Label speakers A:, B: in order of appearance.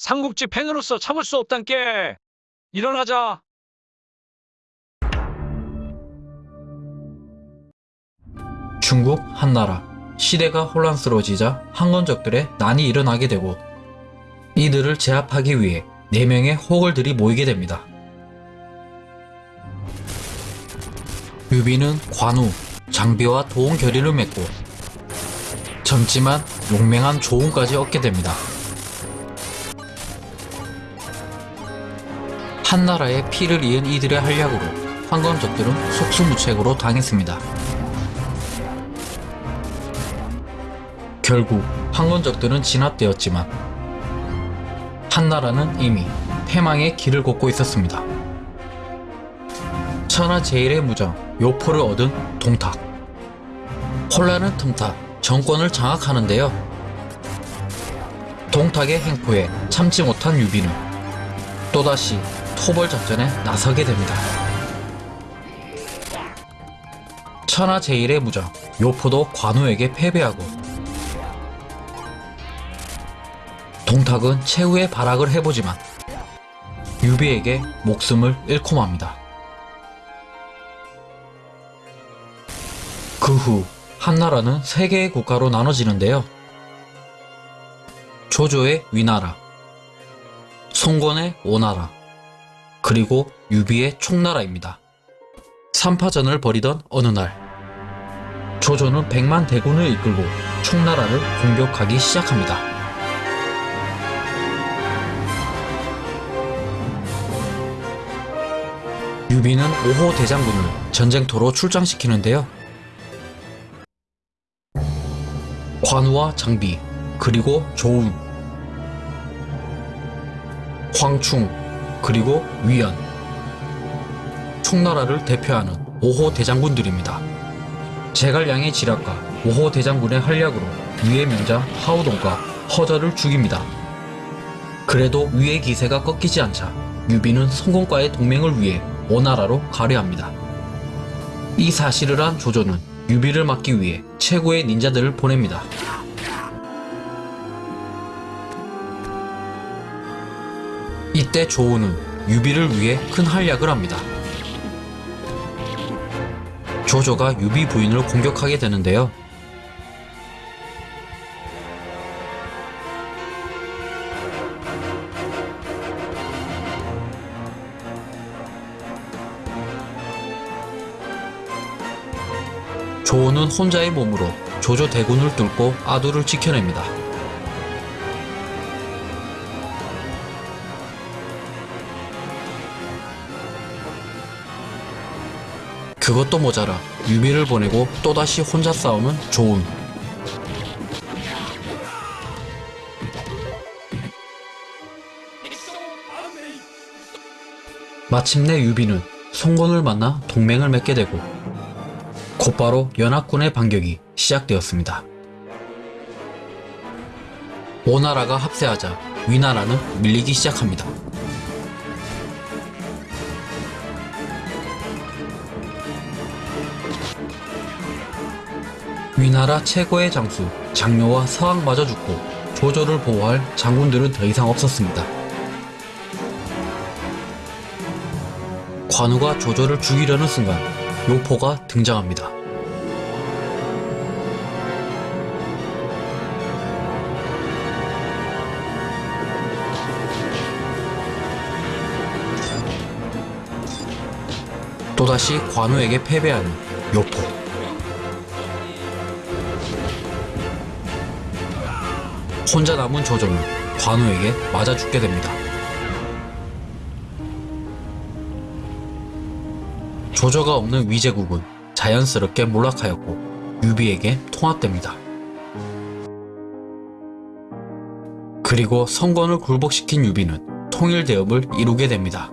A: 삼국지 팬으로서 참을 수 없단께. 일어나자.
B: 중국 한나라 시대가 혼란스러워지자 황건적들의 난이 일어나게 되고 이들을 제압하기 위해 4명의 호걸들이 모이게 됩니다. 유비는 관우, 장비와 도원결의를 맺고 젊지만 용맹한 조운까지 얻게 됩니다. 한 나라의 피를 이은 이들의 한략으로 황건적들은 속수무책으로 당했습니다. 결국 황건적들은 진압되었지만 한나라는 이미 패망의 길을 걷고 있었습니다. 천하 제일의 무장 여포를 얻은 동탁 혼란을 틈타 정권을 장악하는데요. 동탁의 횡포에 참지 못한 유비는 또다시 토벌 작전에 나서게 됩니다. 천하 제일의 무장 여포도 관우에게 패배하고 동탁은 최후의 발악을 해보지만 유비에게 목숨을 잃고 맙니다. 그 후 한나라는 세 개의 국가로 나눠지는데요. 조조의 위나라, 송건의 오나라, 그리고 유비의 총나라입니다. 삼파전을 벌이던 어느 날 조조는 백만 대군을 이끌고 총나라를 공격하기 시작합니다. 유비는 5호 대장군을 전쟁터로 출장시키는데요. 관우와 장비, 그리고 조운, 황충, 그리고 위연, 총나라를 대표하는 5호 대장군들입니다. 제갈량의 지략과 5호 대장군의 활약으로 위의 명장 하후돈과 허저를 죽입니다. 그래도 위의 기세가 꺾이지 않자 유비는 손권과의 동맹을 위해 오나라로 가려합니다. 이 사실을 한 조조는 유비를 막기 위해 최고의 닌자들을 보냅니다. 이때 조운은 유비를 위해 큰 활약을 합니다. 조조가 유비 부인을 공격하게 되는데요. 조우는 혼자의 몸으로 조조 대군을 뚫고 아두를 지켜냅니다. 그것도 모자라 유비를 보내고 또다시 혼자 싸우는 조운. 마침내 유비는 손권을 만나 동맹을 맺게 되고 곧바로 연합군의 반격이 시작되었습니다. 오나라가 합세하자 위나라는 밀리기 시작합니다. 위나라 최고의 장수 장료와 서황마저 죽고 조조를 보호할 장군들은 더 이상 없었습니다. 관우가 조조를 죽이려는 순간 요포가 등장합니다. 또다시 관우에게 패배하는 요포. 혼자 남은 조조는 관우에게 맞아 죽게 됩니다. 조조가 없는 위제국은 자연스럽게 몰락하였고 유비에게 통합됩니다. 그리고 손권을 굴복시킨 유비는 통일대업을 이루게 됩니다.